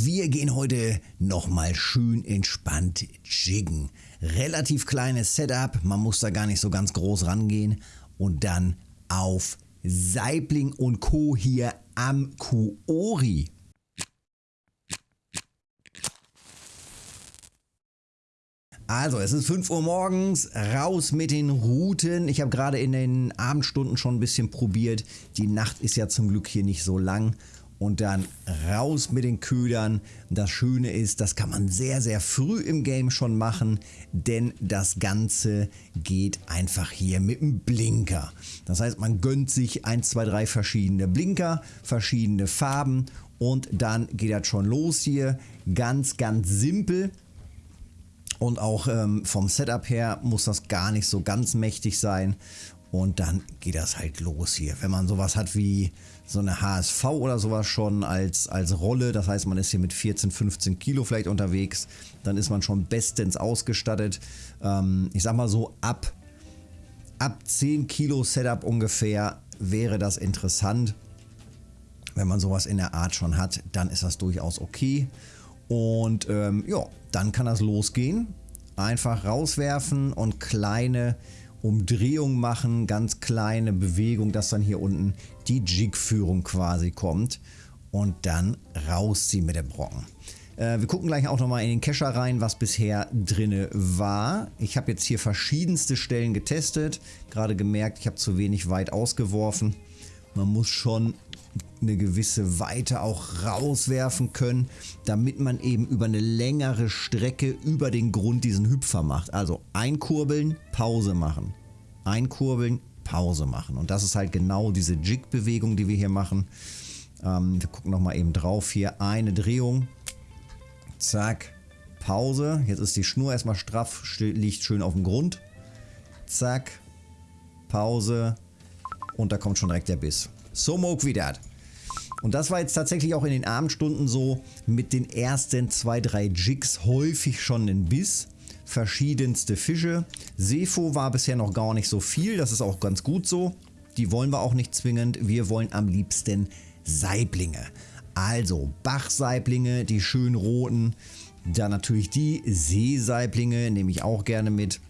Wir gehen heute nochmal schön entspannt jiggen. Relativ kleines Setup, man muss da gar nicht so ganz groß rangehen. Und dann auf Saibling und Co. hier am Kuori. Also, es ist 5 Uhr morgens, raus mit den Routen. Ich habe gerade in den Abendstunden schon ein bisschen probiert. Die Nacht ist ja zum Glück hier nicht so lang. Und dann raus mit den Ködern. Das Schöne ist, das kann man sehr, sehr früh im Game schon machen, denn das Ganze geht einfach hier mit dem Blinker. Das heißt, man gönnt sich 1, 2, 3 verschiedene Blinker, verschiedene Farben und dann geht das schon los hier. Ganz, ganz simpel. Und auch ähm, vom Setup her muss das gar nicht so ganz mächtig sein. Und dann geht das halt los hier. Wenn man sowas hat wie so eine HSV oder sowas schon als, als Rolle, das heißt man ist hier mit 14, 15 Kilo vielleicht unterwegs, dann ist man schon bestens ausgestattet. Ähm, ich sag mal so ab, ab 10 Kilo Setup ungefähr wäre das interessant. Wenn man sowas in der Art schon hat, dann ist das durchaus okay. Und ähm, ja, dann kann das losgehen. Einfach rauswerfen und kleine Umdrehungen machen, ganz kleine Bewegung, dass dann hier unten die Jig-Führung quasi kommt. Und dann rausziehen mit dem Brocken. Äh, wir gucken gleich auch nochmal in den Kescher rein, was bisher drinne war. Ich habe jetzt hier verschiedenste Stellen getestet. Gerade gemerkt, ich habe zu wenig weit ausgeworfen. Man muss schon eine gewisse Weite auch rauswerfen können, damit man eben über eine längere Strecke über den Grund diesen Hüpfer macht. Also einkurbeln, Pause machen. Einkurbeln, Pause machen. Und das ist halt genau diese Jig-Bewegung, die wir hier machen. Ähm, wir gucken nochmal eben drauf. Hier eine Drehung. Zack. Pause. Jetzt ist die Schnur erstmal straff, liegt schön auf dem Grund. Zack. Pause. Und da kommt schon direkt der Biss. So moog wie das. Und das war jetzt tatsächlich auch in den Abendstunden so mit den ersten zwei, drei Jigs häufig schon ein Biss. Verschiedenste Fische. Sefo war bisher noch gar nicht so viel, das ist auch ganz gut so. Die wollen wir auch nicht zwingend, wir wollen am liebsten Saiblinge. Also Bachsaiblinge, die schön roten. Dann natürlich die Seesaiblinge, nehme ich auch gerne mit.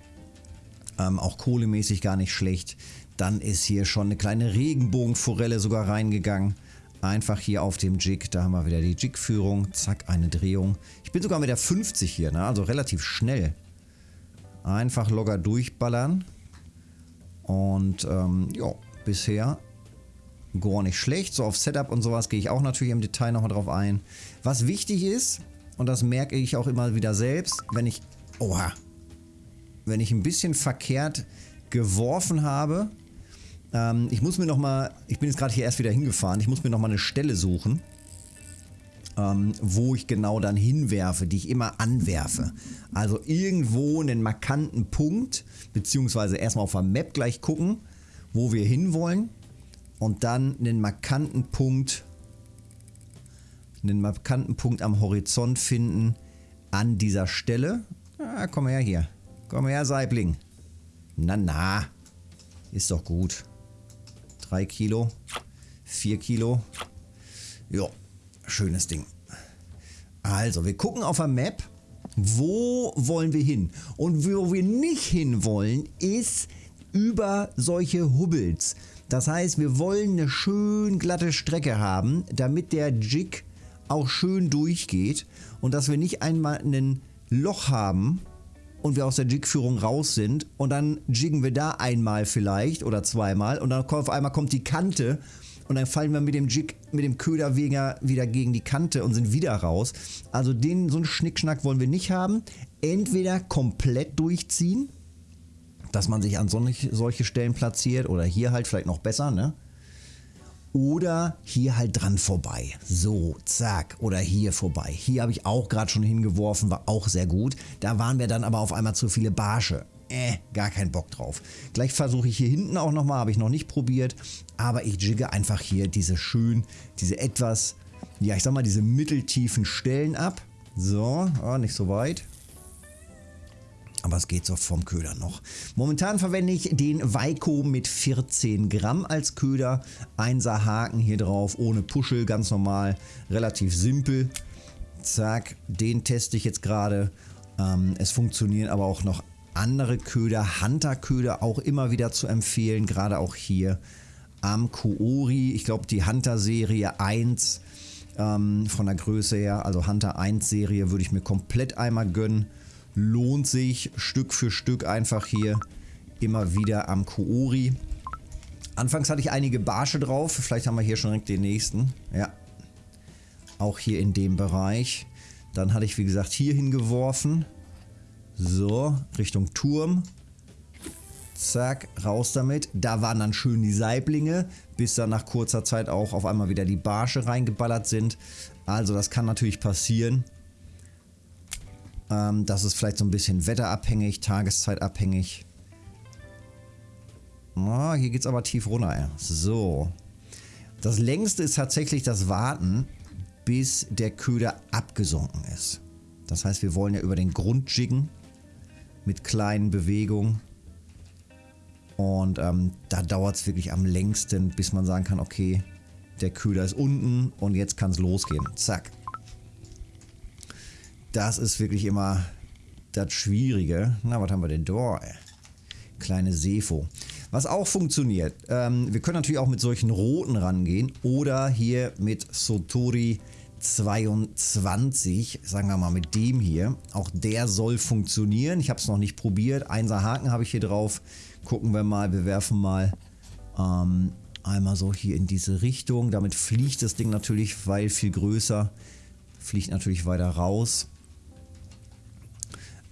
Ähm, auch kohlemäßig gar nicht schlecht. Dann ist hier schon eine kleine Regenbogenforelle sogar reingegangen. Einfach hier auf dem Jig, da haben wir wieder die Jig-Führung. Zack, eine Drehung. Ich bin sogar mit der 50 hier, ne? also relativ schnell. Einfach locker durchballern. Und ähm, ja, bisher gar nicht schlecht. So auf Setup und sowas gehe ich auch natürlich im Detail nochmal drauf ein. Was wichtig ist, und das merke ich auch immer wieder selbst, wenn ich, oha, wenn ich ein bisschen verkehrt geworfen habe, ähm, ich muss mir nochmal, ich bin jetzt gerade hier erst wieder hingefahren, ich muss mir nochmal eine Stelle suchen, ähm, wo ich genau dann hinwerfe, die ich immer anwerfe. Also irgendwo einen markanten Punkt, beziehungsweise erstmal auf der Map gleich gucken, wo wir hinwollen und dann einen markanten Punkt, einen markanten Punkt am Horizont finden an dieser Stelle. Ah, komm her hier. Komm her, Saibling. Na, na. Ist doch gut. 3 Kilo, 4 Kilo. Ja, schönes Ding. Also, wir gucken auf der Map, wo wollen wir hin? Und wo wir nicht hin wollen, ist über solche Hubbels. Das heißt, wir wollen eine schön glatte Strecke haben, damit der Jig auch schön durchgeht und dass wir nicht einmal ein Loch haben, und wir aus der Jig-Führung raus sind und dann jiggen wir da einmal vielleicht oder zweimal und dann auf einmal kommt die Kante und dann fallen wir mit dem Jig, mit dem Köder wieder, gegen die Kante und sind wieder raus. Also den, so einen Schnickschnack wollen wir nicht haben. Entweder komplett durchziehen, dass man sich an solche Stellen platziert oder hier halt vielleicht noch besser, ne? Oder hier halt dran vorbei. So, zack. Oder hier vorbei. Hier habe ich auch gerade schon hingeworfen, war auch sehr gut. Da waren wir dann aber auf einmal zu viele Barsche. Äh, gar keinen Bock drauf. Gleich versuche ich hier hinten auch nochmal, habe ich noch nicht probiert. Aber ich jigge einfach hier diese schön, diese etwas, ja ich sag mal, diese mitteltiefen Stellen ab. So, oh, nicht so weit. Aber es geht so vom Köder noch. Momentan verwende ich den Weiko mit 14 Gramm als Köder. Einser Haken hier drauf, ohne Puschel, ganz normal, relativ simpel. Zack, den teste ich jetzt gerade. Ähm, es funktionieren aber auch noch andere Köder, Hunter-Köder auch immer wieder zu empfehlen, gerade auch hier am Kuori. Ich glaube, die Hunter-Serie 1 ähm, von der Größe her, also Hunter 1 Serie, würde ich mir komplett einmal gönnen. Lohnt sich Stück für Stück einfach hier immer wieder am Kuori. Anfangs hatte ich einige Barsche drauf, vielleicht haben wir hier schon direkt den nächsten. Ja, auch hier in dem Bereich. Dann hatte ich wie gesagt hier hingeworfen. So, Richtung Turm. Zack, raus damit. Da waren dann schön die Saiblinge, bis dann nach kurzer Zeit auch auf einmal wieder die Barsche reingeballert sind. Also das kann natürlich passieren. Ähm, das ist vielleicht so ein bisschen wetterabhängig, tageszeitabhängig. Oh, hier geht es aber tief runter. So. Das längste ist tatsächlich das Warten, bis der Köder abgesunken ist. Das heißt, wir wollen ja über den Grund jiggen mit kleinen Bewegungen. Und ähm, da dauert es wirklich am längsten, bis man sagen kann, okay, der Köder ist unten und jetzt kann es losgehen. Zack. Das ist wirklich immer das Schwierige. Na, was haben wir denn da? Kleine Sefo. Was auch funktioniert, ähm, wir können natürlich auch mit solchen roten rangehen oder hier mit Sotori 22, sagen wir mal mit dem hier. Auch der soll funktionieren. Ich habe es noch nicht probiert. Einser Haken habe ich hier drauf. Gucken wir mal, wir werfen mal ähm, einmal so hier in diese Richtung. Damit fliegt das Ding natürlich, weil viel größer, fliegt natürlich weiter raus.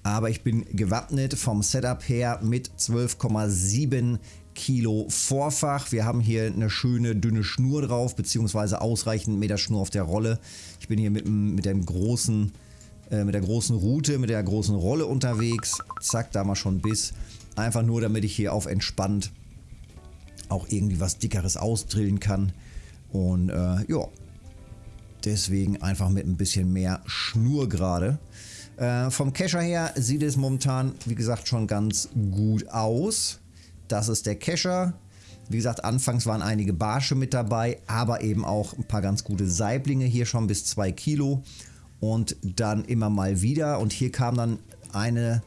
Aber ich bin gewappnet vom Setup her mit 12,7 Kilo Vorfach. Wir haben hier eine schöne dünne Schnur drauf, beziehungsweise ausreichend Meter Schnur auf der Rolle. Ich bin hier mit, mit dem großen, äh, mit der großen Route, mit der großen Rolle unterwegs. Zack, da mal schon Biss. Einfach nur, damit ich hier auf entspannt auch irgendwie was Dickeres ausdrillen kann. Und äh, ja, deswegen einfach mit ein bisschen mehr Schnur gerade. Äh, vom Kescher her sieht es momentan, wie gesagt, schon ganz gut aus. Das ist der Kescher. Wie gesagt, anfangs waren einige Barsche mit dabei, aber eben auch ein paar ganz gute Saiblinge hier schon bis 2 Kilo. Und dann immer mal wieder. Und hier kam dann eine,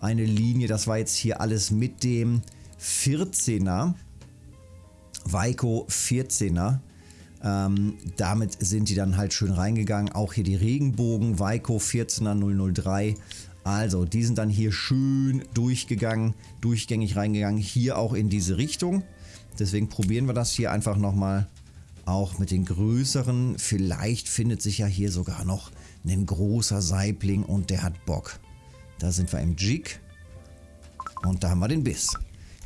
eine Linie, das war jetzt hier alles mit dem 14er. Weiko 14er. Ähm, damit sind die dann halt schön reingegangen. Auch hier die Regenbogen, Weiko 14er 003. Also, die sind dann hier schön durchgegangen, durchgängig reingegangen. Hier auch in diese Richtung. Deswegen probieren wir das hier einfach nochmal. Auch mit den größeren. Vielleicht findet sich ja hier sogar noch ein großer Saibling und der hat Bock. Da sind wir im Jig. Und da haben wir den Biss.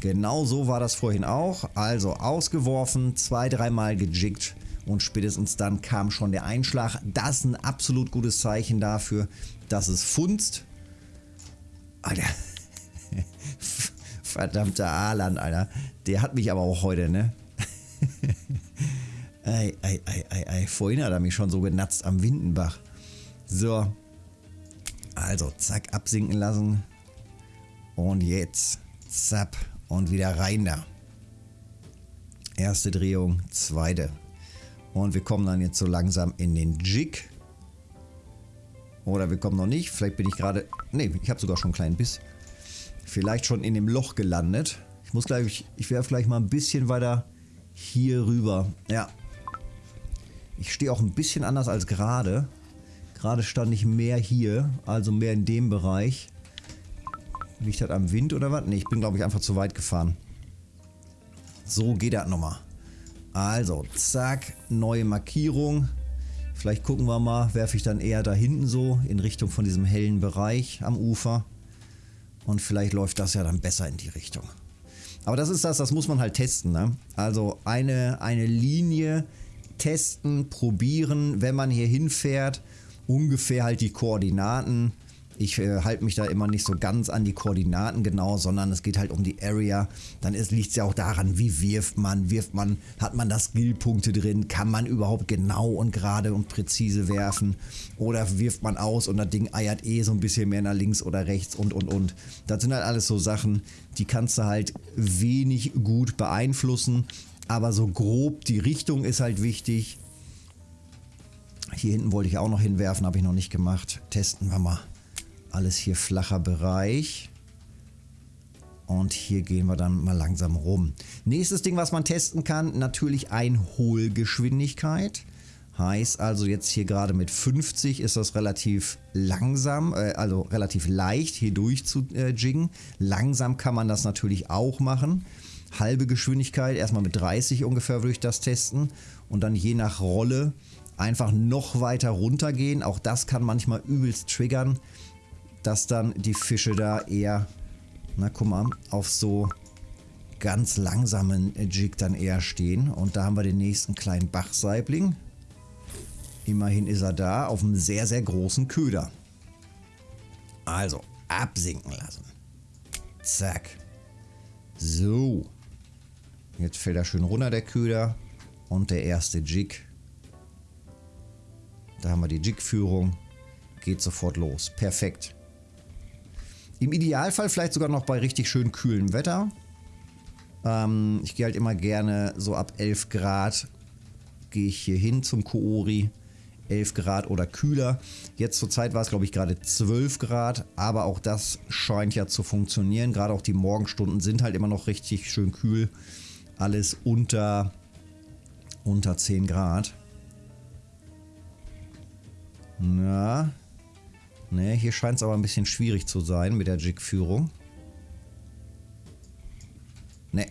Genau so war das vorhin auch. Also ausgeworfen, zwei, dreimal gejiggt und spätestens dann kam schon der Einschlag. Das ist ein absolut gutes Zeichen dafür, dass es funzt. Alter. Verdammter Aaland, Alter. Der hat mich aber auch heute, ne? ei, ei, ei, ei, ei. Vorhin hat er mich schon so genatzt am Windenbach. So. Also, zack, absinken lassen. Und jetzt, zapp, und wieder rein da. Erste Drehung, zweite. Und wir kommen dann jetzt so langsam in den Jig. Oder wir kommen noch nicht. Vielleicht bin ich gerade... Ne, ich habe sogar schon einen kleinen Biss. Vielleicht schon in dem Loch gelandet. Ich muss gleich... Ich werfe gleich mal ein bisschen weiter hier rüber. Ja. Ich stehe auch ein bisschen anders als gerade. Gerade stand ich mehr hier, also mehr in dem Bereich. Liegt das am Wind oder was? Ne, ich bin glaube ich einfach zu weit gefahren. So geht das nochmal. Also, zack, neue Markierung. Vielleicht gucken wir mal, werfe ich dann eher da hinten so in Richtung von diesem hellen Bereich am Ufer. Und vielleicht läuft das ja dann besser in die Richtung. Aber das ist das, das muss man halt testen. Ne? Also eine, eine Linie testen, probieren, wenn man hier hinfährt. Ungefähr halt die Koordinaten ich äh, halte mich da immer nicht so ganz an die Koordinaten genau, sondern es geht halt um die Area. Dann liegt es ja auch daran, wie wirft man, wirft man, hat man da Skillpunkte drin, kann man überhaupt genau und gerade und präzise werfen oder wirft man aus und das Ding eiert eh so ein bisschen mehr nach links oder rechts und und und. Das sind halt alles so Sachen, die kannst du halt wenig gut beeinflussen, aber so grob die Richtung ist halt wichtig Hier hinten wollte ich auch noch hinwerfen, habe ich noch nicht gemacht. Testen wir mal. Alles hier flacher Bereich. Und hier gehen wir dann mal langsam rum. Nächstes Ding, was man testen kann, natürlich Einholgeschwindigkeit. Heißt also jetzt hier gerade mit 50 ist das relativ langsam, äh, also relativ leicht hier durch zu äh, jiggen. Langsam kann man das natürlich auch machen. Halbe Geschwindigkeit, erstmal mit 30 ungefähr würde ich das testen. Und dann je nach Rolle einfach noch weiter runtergehen. Auch das kann manchmal übelst triggern, dass dann die Fische da eher, na guck mal, auf so ganz langsamen Jig dann eher stehen. Und da haben wir den nächsten kleinen Bachsaibling. Immerhin ist er da auf einem sehr, sehr großen Köder. Also, absinken lassen. Zack. So. Jetzt fällt er schön runter, der Köder. Und der erste Jig. Da haben wir die Jig-Führung. Geht sofort los. Perfekt. Im Idealfall vielleicht sogar noch bei richtig schön kühlem Wetter. Ähm, ich gehe halt immer gerne so ab 11 Grad gehe ich hier hin zum Koori. 11 Grad oder kühler. Jetzt zur Zeit war es glaube ich gerade 12 Grad, aber auch das scheint ja zu funktionieren. Gerade auch die Morgenstunden sind halt immer noch richtig schön kühl. Alles unter, unter 10 Grad. Na, ne, hier scheint es aber ein bisschen schwierig zu sein mit der Jig-Führung. Ne,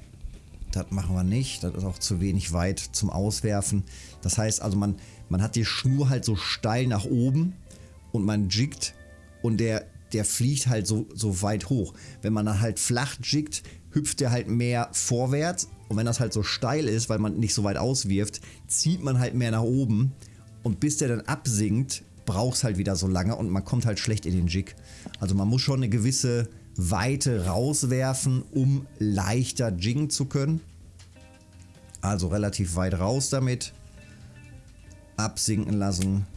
das machen wir nicht. Das ist auch zu wenig weit zum Auswerfen. Das heißt also, man, man hat die Schnur halt so steil nach oben und man jiggt und der, der fliegt halt so, so weit hoch. Wenn man dann halt flach jiggt, hüpft der halt mehr vorwärts und wenn das halt so steil ist, weil man nicht so weit auswirft, zieht man halt mehr nach oben und bis der dann absinkt, braucht es halt wieder so lange und man kommt halt schlecht in den Jig. Also man muss schon eine gewisse Weite rauswerfen, um leichter jiggen zu können. Also relativ weit raus damit. Absinken lassen.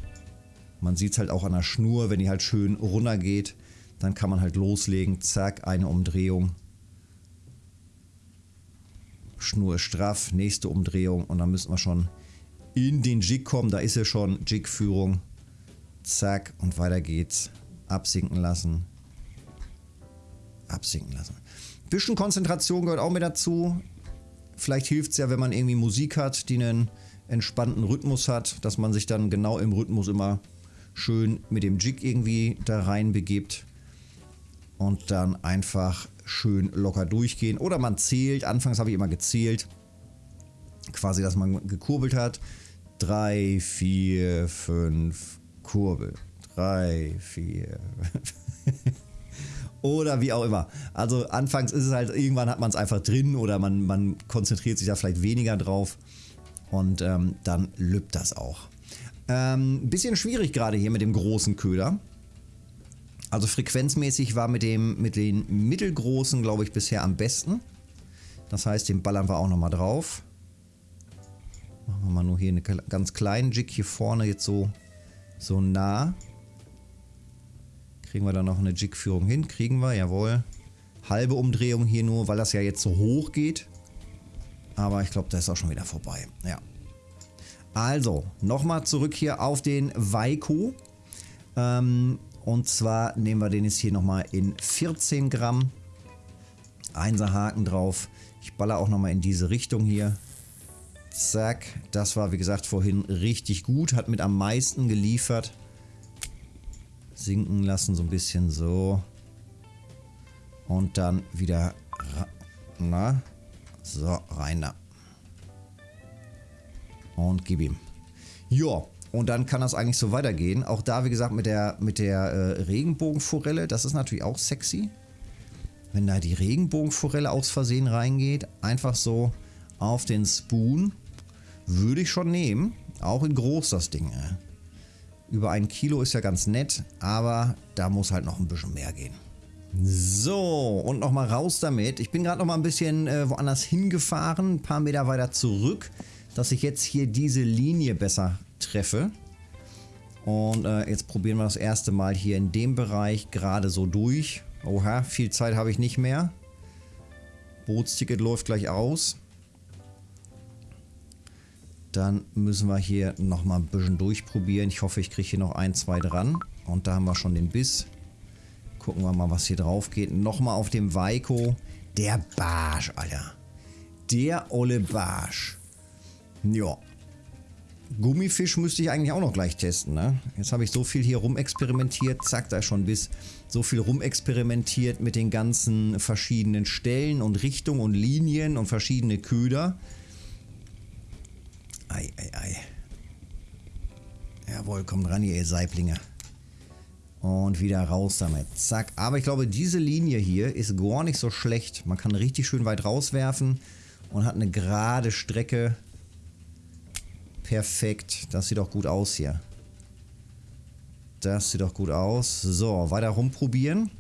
Man sieht es halt auch an der Schnur, wenn die halt schön runter geht. Dann kann man halt loslegen. Zack, eine Umdrehung. Schnur ist straff, nächste Umdrehung und dann müssen wir schon in den Jig kommen. Da ist ja schon Jig-Führung. Zack und weiter geht's. Absinken lassen. Absinken lassen. Bisschen Konzentration gehört auch mit dazu. Vielleicht hilft es ja, wenn man irgendwie Musik hat, die einen entspannten Rhythmus hat, dass man sich dann genau im Rhythmus immer schön mit dem Jig irgendwie da rein begibt und dann einfach schön locker durchgehen. Oder man zählt, anfangs habe ich immer gezählt, quasi, dass man gekurbelt hat. 3, 4, 5, Kurbel. 3, 4. oder wie auch immer. Also anfangs ist es halt, irgendwann hat man es einfach drin oder man, man konzentriert sich da vielleicht weniger drauf und ähm, dann lübt das auch. Ähm, bisschen schwierig gerade hier mit dem großen Köder. Also frequenzmäßig war mit, dem, mit den mittelgroßen, glaube ich, bisher am besten. Das heißt, den ballern wir auch nochmal drauf. Machen wir mal nur hier einen ganz kleinen Jig hier vorne jetzt so, so nah. Kriegen wir da noch eine Jig-Führung hin? Kriegen wir, jawohl. Halbe Umdrehung hier nur, weil das ja jetzt so hoch geht. Aber ich glaube, das ist auch schon wieder vorbei. Ja. Also, nochmal zurück hier auf den Weiko. Ähm, und zwar nehmen wir den jetzt hier nochmal in 14 Gramm. Einser Haken drauf. Ich baller auch nochmal in diese Richtung hier. Zack. Das war, wie gesagt, vorhin richtig gut. Hat mit am meisten geliefert sinken lassen, so ein bisschen so. Und dann wieder, na, so, rein da. Und gib ihm. Ja, und dann kann das eigentlich so weitergehen. Auch da, wie gesagt, mit der, mit der äh, Regenbogenforelle, das ist natürlich auch sexy. Wenn da die Regenbogenforelle aus Versehen reingeht, einfach so auf den Spoon, würde ich schon nehmen. Auch in groß das Ding. Über ein Kilo ist ja ganz nett, aber da muss halt noch ein bisschen mehr gehen. So, und nochmal raus damit. Ich bin gerade nochmal ein bisschen äh, woanders hingefahren, ein paar Meter weiter zurück, dass ich jetzt hier diese Linie besser treffe. Und äh, jetzt probieren wir das erste Mal hier in dem Bereich gerade so durch. Oha, viel Zeit habe ich nicht mehr. Bootsticket läuft gleich aus. Dann müssen wir hier nochmal ein bisschen durchprobieren. Ich hoffe, ich kriege hier noch ein, zwei dran. Und da haben wir schon den Biss. Gucken wir mal, was hier drauf geht. Nochmal auf dem Weiko. Der Barsch, Alter. Der olle Barsch. Ja. Gummifisch müsste ich eigentlich auch noch gleich testen, ne? Jetzt habe ich so viel hier rumexperimentiert. Zack, da ist schon bis so viel rumexperimentiert mit den ganzen verschiedenen Stellen und Richtungen und Linien und verschiedene Köder. Ei, ei, ei. Jawohl, kommt ran ihr Saiblinge. Und wieder raus damit. Zack. Aber ich glaube, diese Linie hier ist gar nicht so schlecht. Man kann richtig schön weit rauswerfen und hat eine gerade Strecke. Perfekt. Das sieht doch gut aus hier. Das sieht doch gut aus. So, weiter rumprobieren.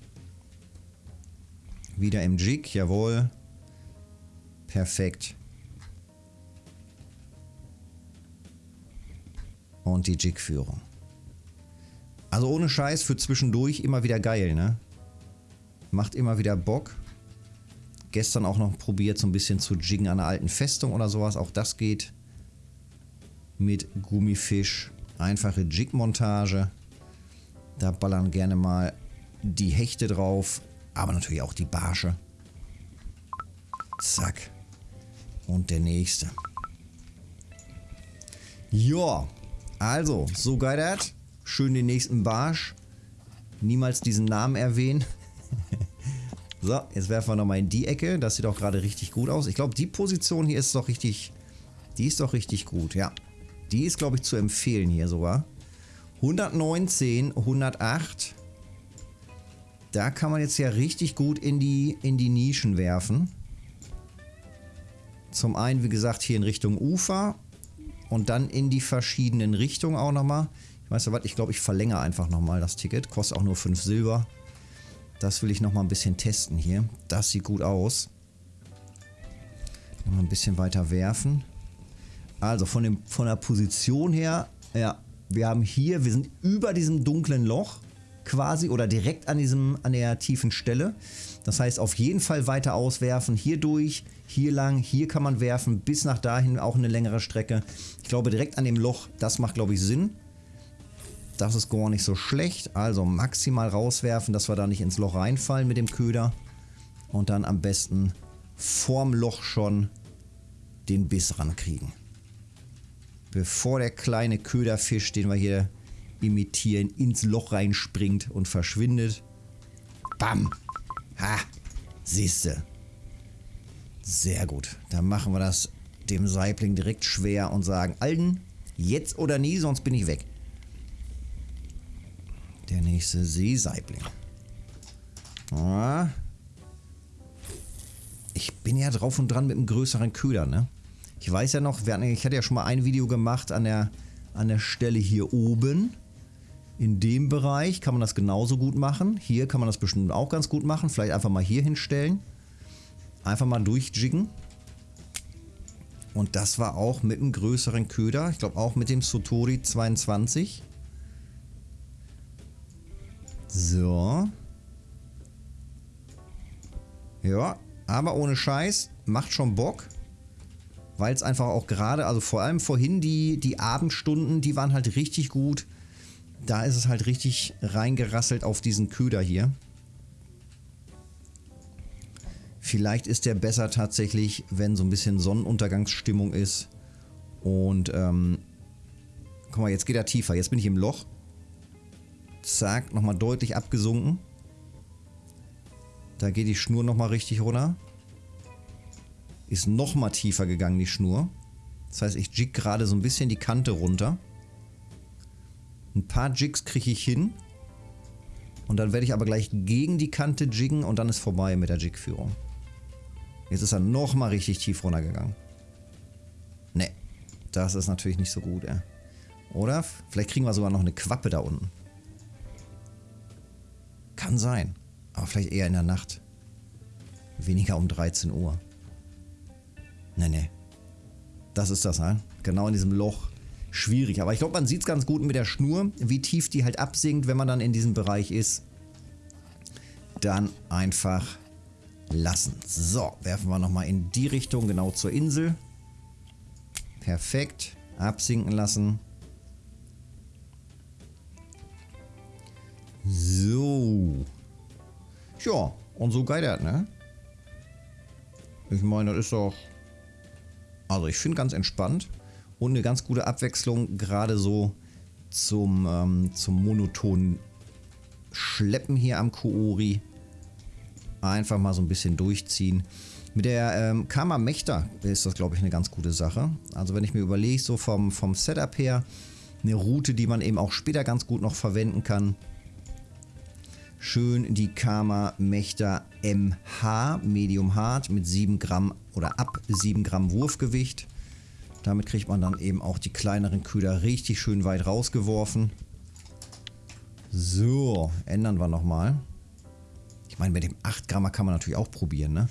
Wieder im Jig, jawohl. Perfekt. Und die Jig-Führung. Also ohne Scheiß für zwischendurch immer wieder geil, ne? Macht immer wieder Bock. Gestern auch noch probiert, so ein bisschen zu jiggen an einer alten Festung oder sowas. Auch das geht mit Gummifisch. Einfache Jig-Montage. Da ballern gerne mal die Hechte drauf, aber natürlich auch die Barsche. Zack. Und der nächste. Ja, also, so das. Schön den nächsten Barsch. Niemals diesen Namen erwähnen. so, jetzt werfen wir nochmal in die Ecke. Das sieht auch gerade richtig gut aus. Ich glaube, die Position hier ist doch richtig... Die ist doch richtig gut, ja. Die ist, glaube ich, zu empfehlen hier sogar. 119, 108. Da kann man jetzt ja richtig gut in die, in die Nischen werfen. Zum einen, wie gesagt, hier in Richtung Ufer. Und dann in die verschiedenen Richtungen auch nochmal. Weißt du was, ich glaube, ich verlängere einfach nochmal das Ticket. Kostet auch nur 5 Silber. Das will ich nochmal ein bisschen testen hier. Das sieht gut aus. Nochmal ein bisschen weiter werfen. Also von, dem, von der Position her, ja, wir haben hier, wir sind über diesem dunklen Loch quasi oder direkt an, diesem, an der tiefen Stelle. Das heißt, auf jeden Fall weiter auswerfen, hier durch, hier lang, hier kann man werfen, bis nach dahin auch eine längere Strecke. Ich glaube, direkt an dem Loch, das macht, glaube ich, Sinn. Das ist gar nicht so schlecht. Also maximal rauswerfen, dass wir da nicht ins Loch reinfallen mit dem Köder. Und dann am besten vorm Loch schon den Biss rankriegen bevor der kleine Köderfisch, den wir hier imitieren, ins Loch reinspringt und verschwindet. Bam! Ha! Siehste. Sehr gut. Dann machen wir das dem Saibling direkt schwer und sagen, Alten, jetzt oder nie, sonst bin ich weg. Der nächste Seesaibling. Ah. Ich bin ja drauf und dran mit einem größeren Köder, ne? Ich weiß ja noch, hatten, ich hatte ja schon mal ein Video gemacht an der, an der Stelle hier oben. In dem Bereich kann man das genauso gut machen. Hier kann man das bestimmt auch ganz gut machen. Vielleicht einfach mal hier hinstellen. Einfach mal durchjiggen. Und das war auch mit einem größeren Köder. Ich glaube auch mit dem Sotori 22. So. Ja, aber ohne Scheiß. Macht schon Bock weil es einfach auch gerade, also vor allem vorhin die, die Abendstunden, die waren halt richtig gut. Da ist es halt richtig reingerasselt auf diesen Köder hier. Vielleicht ist der besser tatsächlich, wenn so ein bisschen Sonnenuntergangsstimmung ist. Und, ähm, guck mal, jetzt geht er tiefer. Jetzt bin ich im Loch. Zack, nochmal deutlich abgesunken. Da geht die Schnur nochmal richtig runter. Ist noch mal tiefer gegangen, die Schnur. Das heißt, ich jig gerade so ein bisschen die Kante runter. Ein paar Jigs kriege ich hin. Und dann werde ich aber gleich gegen die Kante jiggen und dann ist vorbei mit der Jigführung. Jetzt ist er noch mal richtig tief runtergegangen. Ne, das ist natürlich nicht so gut, ey. Oder? Vielleicht kriegen wir sogar noch eine Quappe da unten. Kann sein. Aber vielleicht eher in der Nacht. Weniger um 13 Uhr. Nee, nee. Das ist das, ne? Genau in diesem Loch. Schwierig. Aber ich glaube, man sieht es ganz gut mit der Schnur, wie tief die halt absinkt, wenn man dann in diesem Bereich ist. Dann einfach lassen. So, werfen wir nochmal in die Richtung, genau zur Insel. Perfekt. Absinken lassen. So. Ja, und so das, ne? Ich meine, das ist doch... Also ich finde ganz entspannt und eine ganz gute Abwechslung, gerade so zum, ähm, zum monotonen Schleppen hier am Koori. Einfach mal so ein bisschen durchziehen. Mit der ähm, Karma Mechta ist das, glaube ich, eine ganz gute Sache. Also wenn ich mir überlege, so vom, vom Setup her, eine Route, die man eben auch später ganz gut noch verwenden kann. Schön die Karma Mechta MH Medium Hard mit 7 Gramm oder ab 7 Gramm Wurfgewicht. Damit kriegt man dann eben auch die kleineren Köder richtig schön weit rausgeworfen. So, ändern wir nochmal. Ich meine, mit dem 8 Grammer kann man natürlich auch probieren, ne?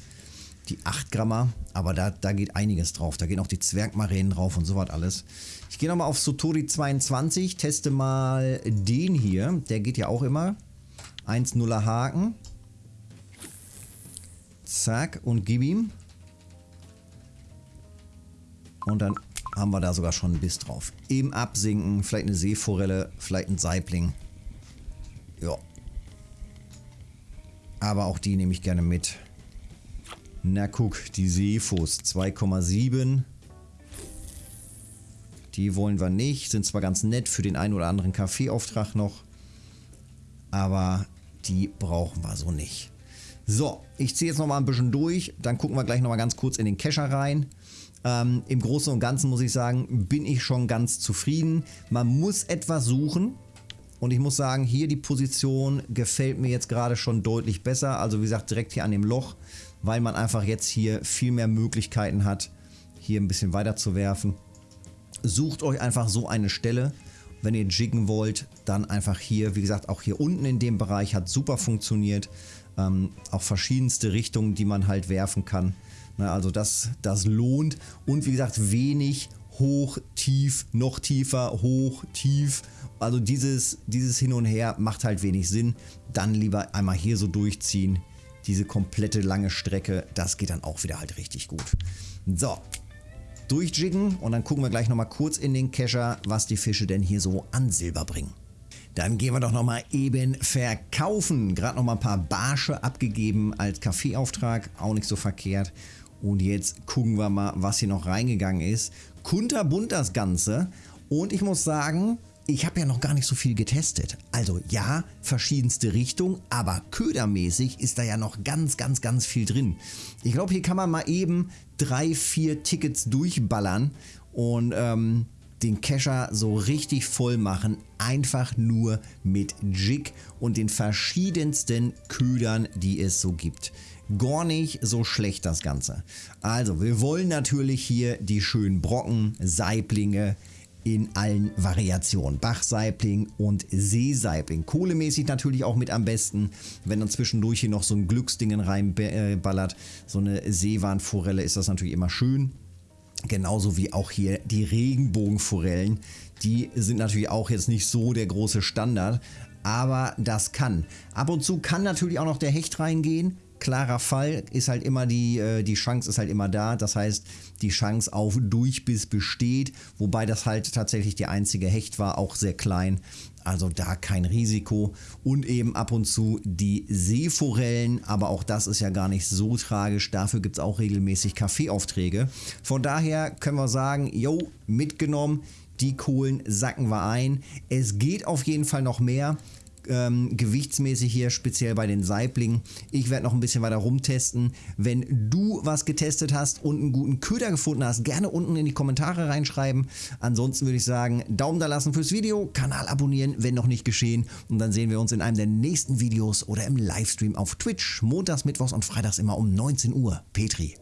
Die 8 Grammer, aber da, da geht einiges drauf. Da gehen auch die Zwergmaränen drauf und sowas alles. Ich gehe nochmal auf Sotori 22, teste mal den hier. Der geht ja auch immer. 1-0er Haken. Zack und gib ihm. Und dann haben wir da sogar schon einen Biss drauf. Im Absinken, vielleicht eine Seeforelle, vielleicht ein Saibling. Ja. Aber auch die nehme ich gerne mit. Na guck, die Seefuß 2,7. Die wollen wir nicht. Sind zwar ganz nett für den einen oder anderen Kaffeeauftrag noch. Aber die brauchen wir so nicht. So, ich ziehe jetzt noch mal ein bisschen durch. Dann gucken wir gleich noch mal ganz kurz in den Kescher rein. Ähm, Im Großen und Ganzen muss ich sagen, bin ich schon ganz zufrieden. Man muss etwas suchen. Und ich muss sagen, hier die Position gefällt mir jetzt gerade schon deutlich besser. Also wie gesagt, direkt hier an dem Loch, weil man einfach jetzt hier viel mehr Möglichkeiten hat, hier ein bisschen weiter zu werfen. Sucht euch einfach so eine Stelle. Wenn ihr jiggen wollt, dann einfach hier. Wie gesagt, auch hier unten in dem Bereich hat super funktioniert. Ähm, auch verschiedenste Richtungen, die man halt werfen kann. Na, also das, das lohnt. Und wie gesagt, wenig hoch, tief, noch tiefer, hoch, tief. Also dieses, dieses Hin und Her macht halt wenig Sinn. Dann lieber einmal hier so durchziehen. Diese komplette lange Strecke, das geht dann auch wieder halt richtig gut. So, durchjiggen und dann gucken wir gleich nochmal kurz in den Kescher, was die Fische denn hier so an Silber bringen. Dann gehen wir doch nochmal eben verkaufen. Gerade nochmal ein paar Barsche abgegeben als Kaffeeauftrag, auch nicht so verkehrt. Und jetzt gucken wir mal, was hier noch reingegangen ist. Kunterbunt das Ganze. Und ich muss sagen, ich habe ja noch gar nicht so viel getestet. Also ja, verschiedenste Richtungen, aber ködermäßig ist da ja noch ganz, ganz, ganz viel drin. Ich glaube, hier kann man mal eben drei, vier Tickets durchballern und ähm, den Kescher so richtig voll machen, einfach nur mit Jig und den verschiedensten Ködern, die es so gibt. Gar nicht so schlecht das Ganze. Also, wir wollen natürlich hier die schönen Brocken, Saiblinge, in allen Variationen. Bachsaibling und Seesaibling. Kohlemäßig natürlich auch mit am besten. Wenn dann zwischendurch hier noch so ein Glücksdingen reinballert, so eine Seewarnforelle, ist das natürlich immer schön. Genauso wie auch hier die Regenbogenforellen. Die sind natürlich auch jetzt nicht so der große Standard, aber das kann. Ab und zu kann natürlich auch noch der Hecht reingehen klarer Fall ist halt immer die, äh, die Chance ist halt immer da. Das heißt, die Chance auf Durchbiss besteht, wobei das halt tatsächlich die einzige Hecht war, auch sehr klein. Also da kein Risiko. Und eben ab und zu die Seeforellen, aber auch das ist ja gar nicht so tragisch. Dafür gibt es auch regelmäßig Kaffeeaufträge. Von daher können wir sagen, jo, mitgenommen. Die Kohlen sacken wir ein. Es geht auf jeden Fall noch mehr ähm, gewichtsmäßig hier, speziell bei den Saiblingen. Ich werde noch ein bisschen weiter rumtesten. Wenn du was getestet hast und einen guten Köder gefunden hast, gerne unten in die Kommentare reinschreiben. Ansonsten würde ich sagen, Daumen da lassen fürs Video, Kanal abonnieren, wenn noch nicht geschehen. Und dann sehen wir uns in einem der nächsten Videos oder im Livestream auf Twitch. Montags, Mittwochs und Freitags immer um 19 Uhr. Petri.